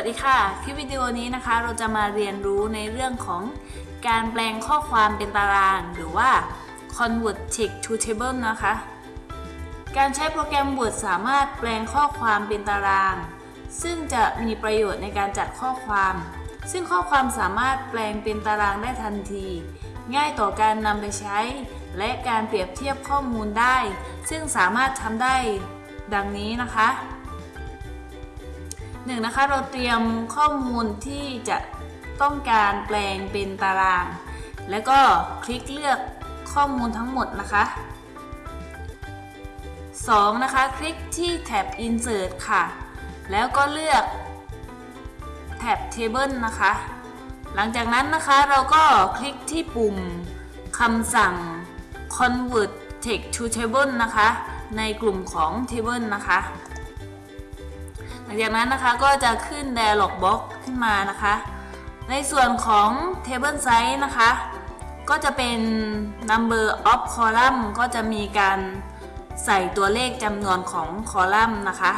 วัสดีค่ะ คลิปวิดีโอนี้นะคะ เราจะมาเรียนรู้ในเรื่องของการแปลงข้อความเป็นตาราง หรือว่า convert text to table นะคะ การใช้โปรแกรม Word สามารถแปลงข้อความเป็นตาราง ซึ่งจะมีประโยชน์ในการจัดข้อความ ซึ่งข้อความสามารถแปลงเป็นตารางได้ทันที ง่ายต่อการนำไปใช้ และการเปรียบเทียบข้อมูลได้ ซึ่งสามารถทำได้ดังนี้นะคะ หนึ่งนะคะเราเตรียมข้อมูลที่จะต้องการแปลงเป็นตาราง แล้วก็คลิกเลือกข้อมูลทั้งหมดนะคะ 2. นะคะ คลิกที่แท็บ Insert ค่ะ แล้วก็เลือกแท็บ Table นะคะ หลังจากนั้นนะคะเราก็คลิกที่ปุ่มคำสั่ง Convert Text to Table นะคะ ในกลุ่มของ Table นะคะ ลังจากนั้นนะคะก็จะขึ้น Dialog Box ขึ้นมานะคะ ในส่วนของ Table Size นะคะ ก็จะเป็น Number of Column ก็จะมีการใส่ตัวเลขจำนวนของคอลัมน์นะคะ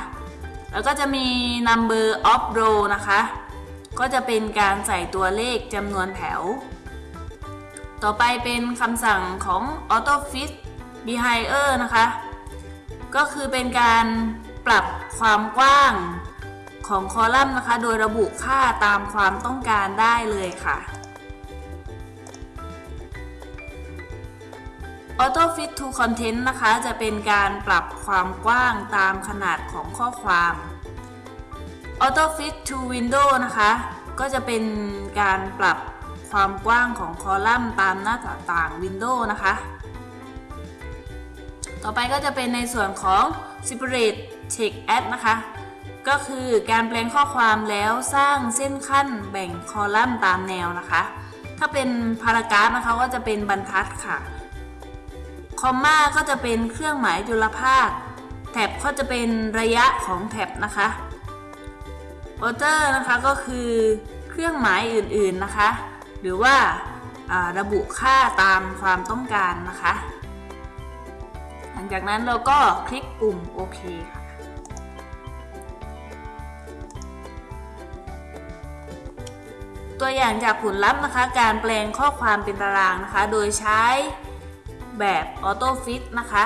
แล้วก็จะมี Number of Row นะคะ ก็จะเป็นการใส่ตัวเลขจำนวนแถว ต่อไปเป็นคำสั่งของ Auto Fit Behinder นะคะ ก็คือเป็นการ ปรับความกว้างของคอลัมน์นะคะ โดยระบุค่าตามความต้องการได้เลยค่ะ Auto Fit to Content นะคะ จะเป็นการปรับความกว้างตามขนาดของข้อความ Auto Fit to Window นะคะ ก็จะเป็นการปรับความกว้างของคอลัมน์ตามหน้าต่าง Window นะคะ ต่อไปก็จะเป็นในส่วนของ Separate Text Add นะคะ ก็คือการแปลงข้อความแล้วสร้างเส้นขั้นแบ่งคอลัมน์ตามแนวนะคะ ถ้าเป็นพารากราฟนะคะก็จะเป็นบรรทัดค่ะ คอมมาก็จะเป็นเครื่องหมายจุลภาค แท็บก็จะเป็นระยะของแท็บนะคะออเตอร์นะคะก็คือเครื่องหมายอื่นๆนะคะ หรือว่าระบุค่าตามความต้องการนะคะ จากนั้นเราก็คลิกปุ่มโอเคค่ะตัวอย่างจากผลลัพธ์นะคะ การแปลงข้อความเป็นตารางนะคะ โดยใช้แบบออโต้ฟิตนะคะ